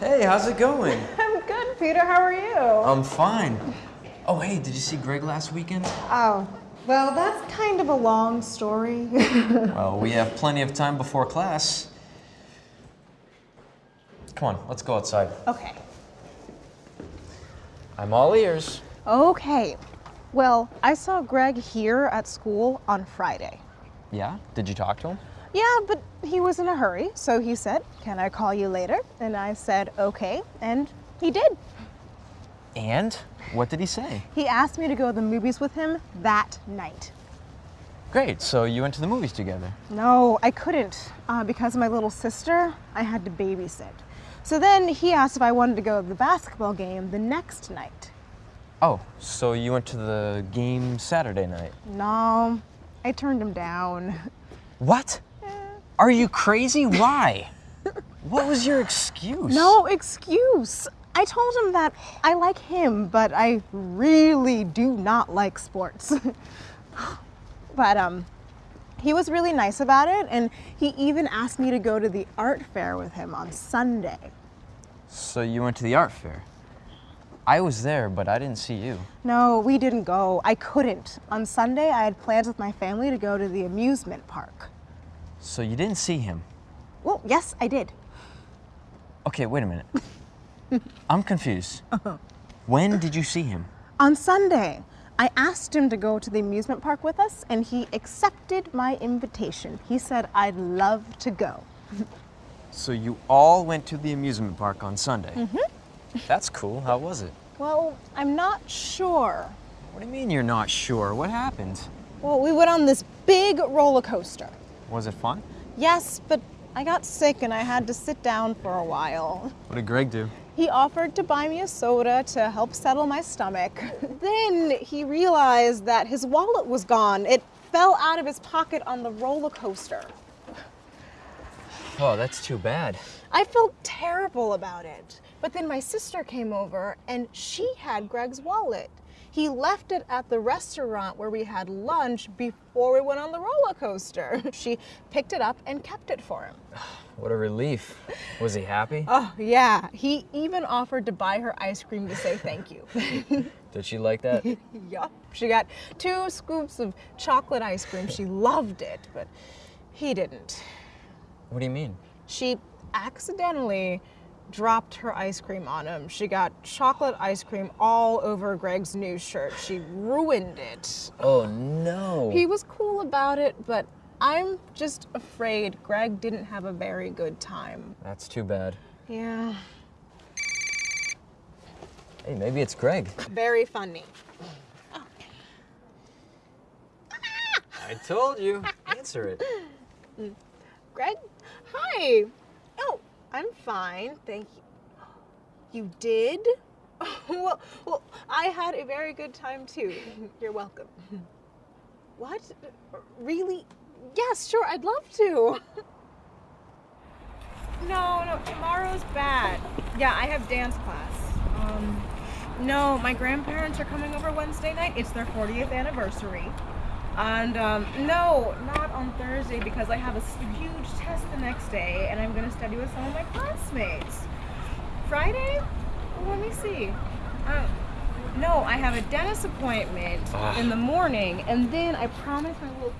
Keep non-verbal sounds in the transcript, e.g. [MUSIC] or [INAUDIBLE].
Hey, how's it going? [LAUGHS] I'm good, Peter. How are you? I'm fine. Oh, hey, did you see Greg last weekend? Oh, well, that's kind of a long story. [LAUGHS] Well, we have plenty of time before class. Come on, let's go outside. okay. I'm all ears. Okay. Well, I saw Greg here at school on Friday. Yeah? Did you talk to him? Yeah, but he was in a hurry, so he said, Can I call you later? And I said, Okay, and he did. And? What did he say? He asked me to go to the movies with him that night. Great, so you went to the movies together. No, I couldn't uh, because of my little sister. I had to babysit. So then he asked if I wanted to go to the basketball game the next night. Oh, so you went to the game Saturday night. No, I turned him down. What? Are you crazy? Why? what was your excuse? No excuse. I told him that I like him, but I really do not like sports. [LAUGHS] but um, he was really nice about it, and he even asked me to go to the art fair with him on Sunday. So you went to the art fair. I was there, but I didn't see you. No, we didn't go. I couldn't. On Sunday, I had plans with my family to go to the amusement park. So you didn't see him. Well, yes, I did. Okay, wait a minute. [LAUGHS] I'm confused. When did you see him? On Sunday, I asked him to go to the amusement park with us, and he accepted my invitation. He said, I'd love to go. [LAUGHS] So you all went to the amusement park on Sunday. Mm-hmm. That's cool. How was it? Well, I'm not sure. What do you mean you're not sure? What happened? Well, we went on this big roller coaster. Was it fun? Yes, but I got sick and I had to sit down for a while. What did Greg do? He offered to buy me a soda to help settle my stomach. [LAUGHS] then he realized that his wallet was gone. It fell out of his pocket on the roller coaster. Oh, that's too bad. I felt terrible about it. But then my sister came over and she had Greg's wallet. He left it at the restaurant where we had lunch before we went on the roller coaster. [LAUGHS] She picked it up and kept it for him. [SIGHS] What a relief. Was he happy? Oh, yeah. He even offered to buy her ice cream to say thank you. [LAUGHS] Did she like that? [LAUGHS] yup. She got two scoops of chocolate ice cream. She loved it, but he didn't. what do you mean? She accidentally dropped her ice cream on him. She got chocolate ice cream all over Greg's new shirt. She ruined it. Oh no. He was cool about it, but I'm just afraid Greg didn't have a very good time. That's too bad. Yeah. Hey, maybe it's Greg. Very funny. I told you. Answer it. Greg? Hi. Oh, I'm fine, thank you. You did? [LAUGHS] well, well, I had a very good time too. [LAUGHS] You're welcome. What? Really? Yes, sure, I'd love to. [LAUGHS] No, no, tomorrow's bad. Yeah, I have dance class. Um, no, my grandparents are coming over Wednesday night. It's their 40th anniversary. And um, no, not on Thursday because I have a huge test the next day and I'm going to study with some of my classmates. Friday? Well, let me see. Uh, no, I have a dentist appointment Ah. in the morning and then I promise my little